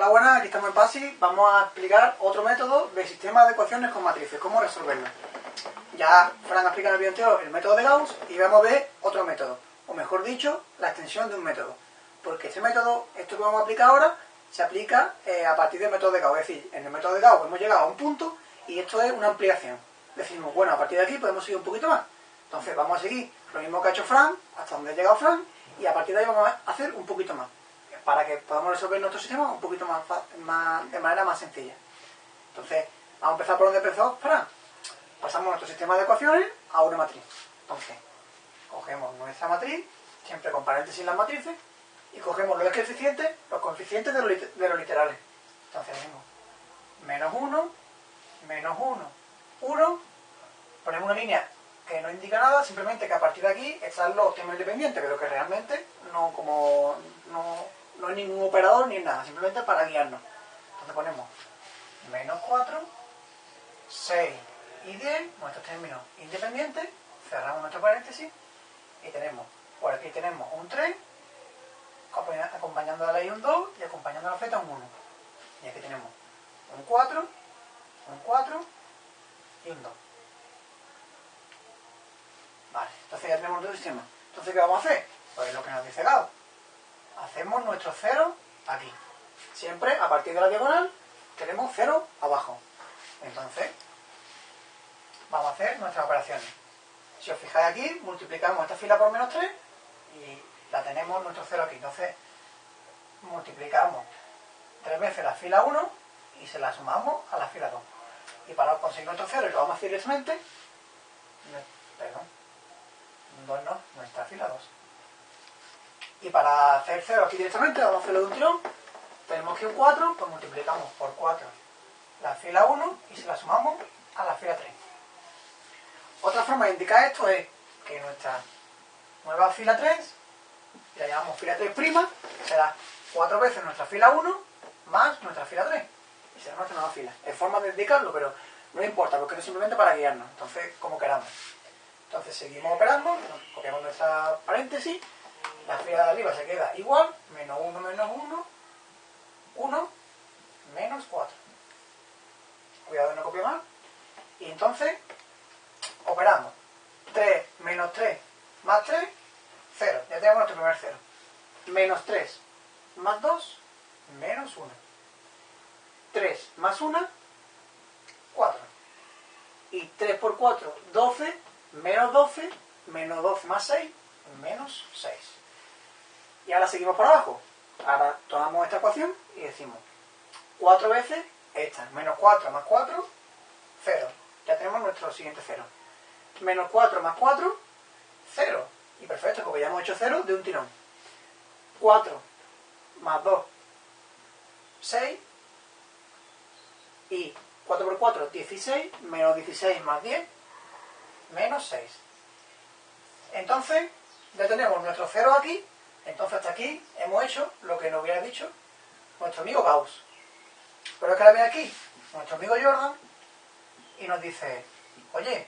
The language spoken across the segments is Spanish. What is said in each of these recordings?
Hola, buenas, aquí estamos en PASI. Vamos a explicar otro método de sistema de ecuaciones con matrices, cómo resolverlo. Ya Fran ha explicado en el vídeo anterior el método de Gauss y vamos a ver otro método, o mejor dicho, la extensión de un método. Porque este método, esto que vamos a aplicar ahora, se aplica eh, a partir del método de Gauss. Es decir, en el método de Gauss hemos llegado a un punto y esto es una ampliación. Decimos, bueno, a partir de aquí podemos seguir un poquito más. Entonces vamos a seguir lo mismo que ha hecho Fran, hasta donde ha llegado Fran, y a partir de ahí vamos a hacer un poquito más para que podamos resolver nuestro sistema un poquito más, de manera más sencilla. Entonces, vamos a empezar por donde empezó Fran. Pasamos nuestro sistema de ecuaciones a una matriz. Entonces, cogemos nuestra matriz, siempre con paréntesis en las matrices, y cogemos los coeficientes, los coeficientes de los, de los literales. Entonces, tenemos menos 1, menos 1, 1, ponemos una línea que no indica nada, simplemente que a partir de aquí están los temas independientes, pero que realmente no como no, no hay ningún operador ni nada, simplemente para guiarnos. Entonces ponemos menos 4, 6 y 10, nuestros términos independientes, cerramos nuestro paréntesis y tenemos, por aquí tenemos un 3, acompañando a la y un 2 y acompañando a la z un 1. Y aquí tenemos un 4, un 4 y un 2. Vale, entonces ya tenemos nuestro sistema. Entonces, ¿qué vamos a hacer? Pues lo que nos dice Gauss hacemos nuestro cero aquí. Siempre a partir de la diagonal tenemos cero abajo. Entonces, vamos a hacer nuestras operaciones. Si os fijáis aquí, multiplicamos esta fila por menos 3 y la tenemos nuestro cero aquí. Entonces, multiplicamos tres veces la fila 1 y se la sumamos a la fila 2. Y para conseguir nuestro cero, y lo vamos a hacer directamente, perdón, 2 no, nuestra fila 2. Y para hacer 0 aquí directamente, vamos a hacerlo de un tirón. Tenemos que un 4, pues multiplicamos por 4 la fila 1 y se la sumamos a la fila 3. Otra forma de indicar esto es que nuestra nueva fila 3, la llamamos fila 3', será 4 veces nuestra fila 1 más nuestra fila 3. Y será nuestra nueva fila. Es forma de indicarlo, pero no importa, porque es simplemente para guiarnos. Entonces, como queramos. Entonces seguimos operando, copiamos nuestra paréntesis la fila de arriba se queda igual, menos 1 menos 1, 1, menos 4. Cuidado no copiar mal. Y entonces, operamos 3 menos 3 más 3, 0. Ya tenemos nuestro primer 0. Menos 3 más 2, menos 1. 3 más 1, 4. Y 3 por 4, 12, menos 12, menos 12 más 6, menos 6. Y ahora seguimos por abajo. Ahora tomamos esta ecuación y decimos 4 veces esta, menos 4 más 4, 0. Ya tenemos nuestro siguiente 0. Menos 4 más 4, 0. Y perfecto, porque ya hemos hecho 0 de un tirón. 4 más 2, 6. Y 4 por 4, 16. Menos 16 más 10, menos 6. Entonces, ya tenemos nuestro 0 aquí entonces hasta aquí hemos hecho lo que nos hubiera dicho nuestro amigo Gauss. Pero es que la ve aquí nuestro amigo Jordan y nos dice, oye,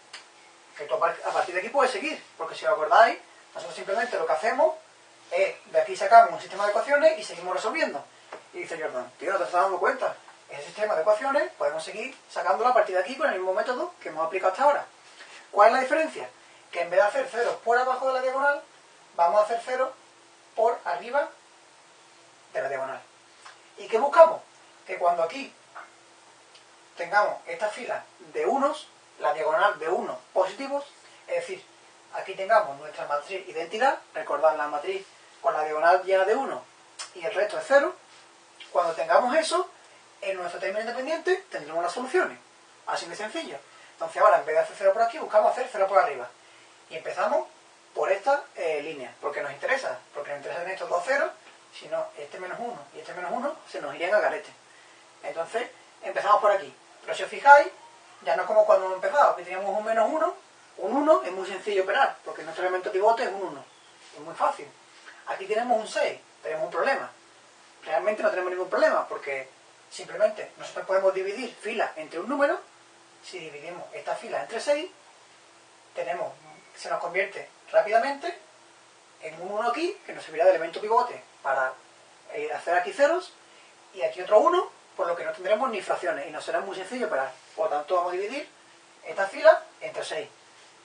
que tú a partir de aquí puedes seguir, porque si os acordáis, nosotros simplemente lo que hacemos es, de aquí sacamos un sistema de ecuaciones y seguimos resolviendo. Y dice Jordan, tío, no te estás dando cuenta, ese sistema de ecuaciones podemos seguir sacándolo a partir de aquí con el mismo método que hemos aplicado hasta ahora. ¿Cuál es la diferencia? Que en vez de hacer ceros por abajo de la diagonal, vamos a hacer ceros por arriba de la diagonal. ¿Y qué buscamos? Que cuando aquí tengamos esta fila de unos, la diagonal de unos positivos, es decir, aquí tengamos nuestra matriz identidad, recordad la matriz con la diagonal llena de 1 y el resto es 0, cuando tengamos eso, en nuestro término independiente tendremos las soluciones. Así de sencillo. Entonces ahora, en vez de hacer 0 por aquí, buscamos hacer 0 por arriba. Y empezamos por esta eh, línea, porque nos interesa, porque nos interesan estos dos ceros, si no, este menos 1 y este menos 1 se nos irían a garete. Entonces, empezamos por aquí. Pero si os fijáis, ya no es como cuando hemos empezado, que teníamos un menos 1, un 1 es muy sencillo operar, porque nuestro elemento pivote es un 1. Es muy fácil. Aquí tenemos un 6, tenemos un problema. Realmente no tenemos ningún problema, porque simplemente nosotros podemos dividir filas entre un número. Si dividimos esta fila entre 6, tenemos, se nos convierte rápidamente en un 1 aquí, que nos servirá de elemento pivote para eh, hacer aquí ceros, y aquí otro 1, por lo que no tendremos ni fracciones y nos será muy sencillo operar. Por lo tanto, vamos a dividir esta fila entre 6.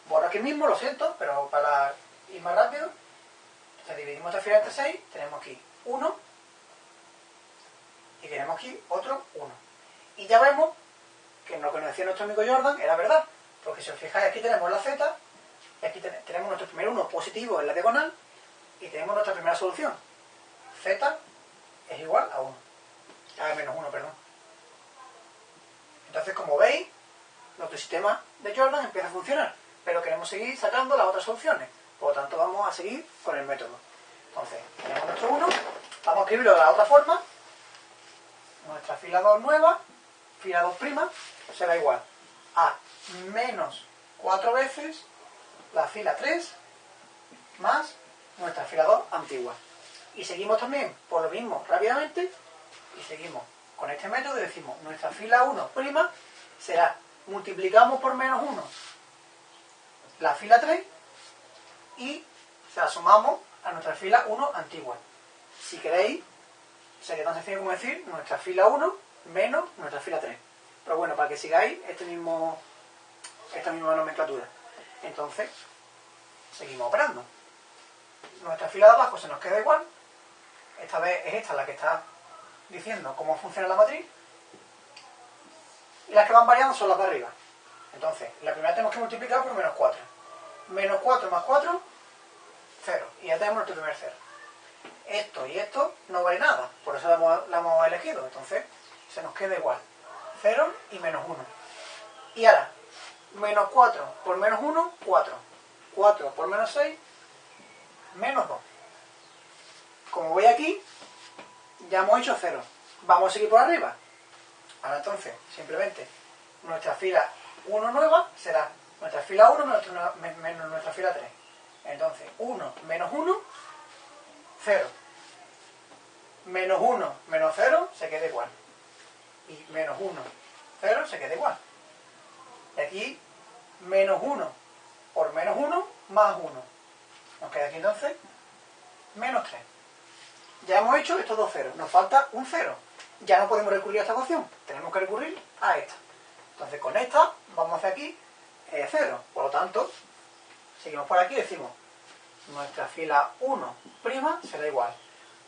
Borro aquí mismo, lo siento, pero para ir más rápido, entonces dividimos esta fila entre 6, tenemos aquí 1 y tenemos aquí otro 1. Y ya vemos que lo que nos decía nuestro amigo Jordan era verdad, porque si os fijáis aquí tenemos la z, y aquí tenemos nuestro primer 1 positivo en la diagonal, y tenemos nuestra primera solución. z es igual a 1. A menos 1, perdón. Entonces, como veis, nuestro sistema de Jordan empieza a funcionar, pero queremos seguir sacando las otras soluciones. Por lo tanto, vamos a seguir con el método. Entonces, tenemos nuestro 1, vamos a escribirlo de la otra forma. Nuestra fila 2 nueva, fila 2' prima, será igual a menos 4 veces la fila 3 más nuestra fila 2 antigua. Y seguimos también por lo mismo rápidamente y seguimos con este método y decimos nuestra fila 1' prima será multiplicamos por menos 1 la fila 3 y se la sumamos a nuestra fila 1 antigua. Si queréis, sería tan sencillo como decir nuestra fila 1 menos nuestra fila 3. Pero bueno, para que sigáis este mismo, esta misma nomenclatura. Entonces, seguimos operando. Nuestra fila de abajo se nos queda igual. Esta vez es esta la que está diciendo cómo funciona la matriz. Y las que van variando son las de arriba. Entonces, la primera tenemos que multiplicar por menos 4. Menos 4 más 4, 0. Y ya tenemos nuestro primer 0. Esto y esto no vale nada, por eso la hemos, la hemos elegido. Entonces, se nos queda igual. 0 y menos 1. Y ahora, menos 4 por menos 1, 4. 4 por menos 6, menos 2. Como voy aquí, ya hemos hecho 0. Vamos a seguir por arriba. Ahora entonces, simplemente, nuestra fila 1 nueva será nuestra fila 1 menos nuestra fila 3. Entonces, 1 menos 1, 0. Menos 1 menos 0 se queda igual. Y menos 1, 0 se queda igual. Y aquí, menos 1 por menos 1 más 1. Nos queda aquí entonces menos 3. Ya hemos hecho estos dos ceros. Nos falta un 0. Ya no podemos recurrir a esta ecuación. Tenemos que recurrir a esta. Entonces con esta vamos a hacer aquí 0. Por lo tanto, seguimos por aquí y decimos nuestra fila 1' será igual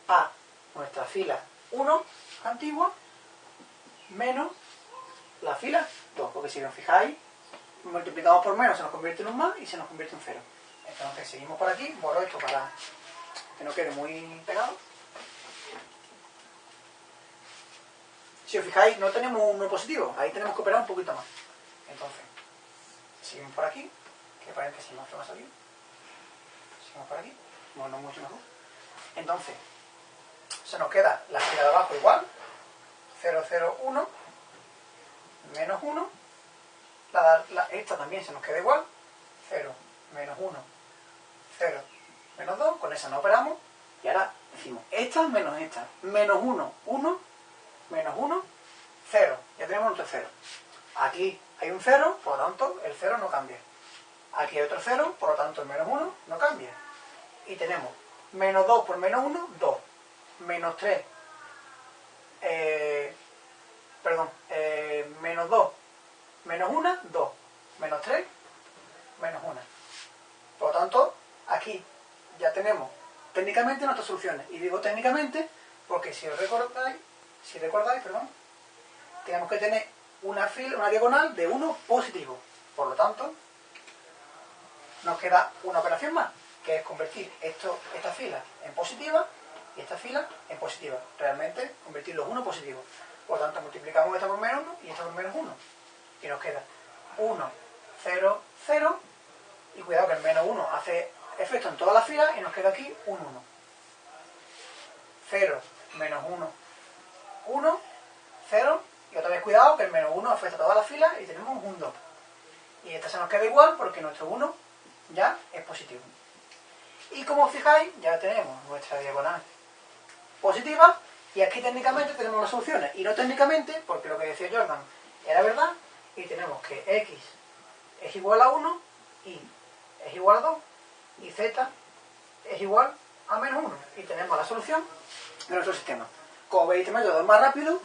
a nuestra fila 1 antigua menos la fila 2. Porque si os fijáis, multiplicamos por menos se nos convierte en un más y se nos convierte en 0. Entonces seguimos por aquí, borro esto para que no quede muy pegado. Si os fijáis, no tenemos un no positivo, ahí tenemos que operar un poquito más. Entonces, seguimos por aquí, que paréntesis más que va a salir. Seguimos por aquí, bueno, no mucho mejor. Entonces, se nos queda la fila de abajo igual, 0, 0, 1, menos 1, la, esta también se nos queda igual, 0, menos 1, 0, menos 2, con esa no operamos, y ahora decimos esta menos esta, menos 1, 1, menos 1, 0, ya tenemos nuestro 0. Aquí hay un 0, por lo tanto el 0 no cambia. Aquí hay otro 0, por lo tanto el menos 1 no cambia. Y tenemos menos 2 por menos 1, 2. Menos 3, eh, perdón, eh, menos 2, menos 1, 2. Menos 3, menos 1. Por lo tanto, aquí ya tenemos técnicamente nuestras soluciones. Y digo técnicamente porque si os recordáis, si recordáis, perdón, tenemos que tener una, fila, una diagonal de 1 positivo. Por lo tanto, nos queda una operación más, que es convertir esto, esta fila en positiva y esta fila en positiva. Realmente, convertir los 1 positivos. Por lo tanto, multiplicamos esta por menos 1 y esta por menos 1. Y nos queda 1, 0, 0. Y cuidado que el menos 1 hace efecto en todas las filas y nos queda aquí un 1. 0, menos 1, 1, 0. Y otra vez cuidado que el menos 1 afecta a todas las filas y tenemos un 2. Y esta se nos queda igual porque nuestro 1 ya es positivo. Y como fijáis, ya tenemos nuestra diagonal positiva y aquí técnicamente tenemos las soluciones. Y no técnicamente, porque lo que decía Jordan era verdad, y tenemos que x es igual a 1 y es igual a 2 y z es igual a menos 1. Y tenemos la solución de nuestro sistema. Como veis, este método es más rápido,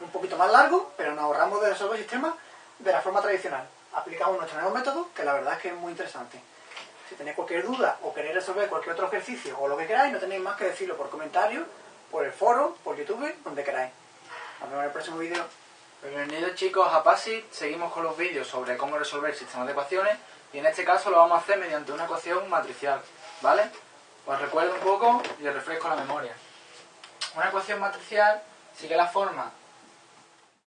un poquito más largo, pero nos ahorramos de resolver sistemas de la forma tradicional. Aplicamos nuestro nuevo método, que la verdad es que es muy interesante. Si tenéis cualquier duda o queréis resolver cualquier otro ejercicio o lo que queráis, no tenéis más que decirlo por comentarios, por el foro, por YouTube, donde queráis. Nos vemos en el próximo vídeo. Bienvenidos chicos a PASI, seguimos con los vídeos sobre cómo resolver sistemas de ecuaciones y en este caso lo vamos a hacer mediante una ecuación matricial, ¿vale? Os recuerdo un poco y os refresco la memoria. Una ecuación matricial sigue la forma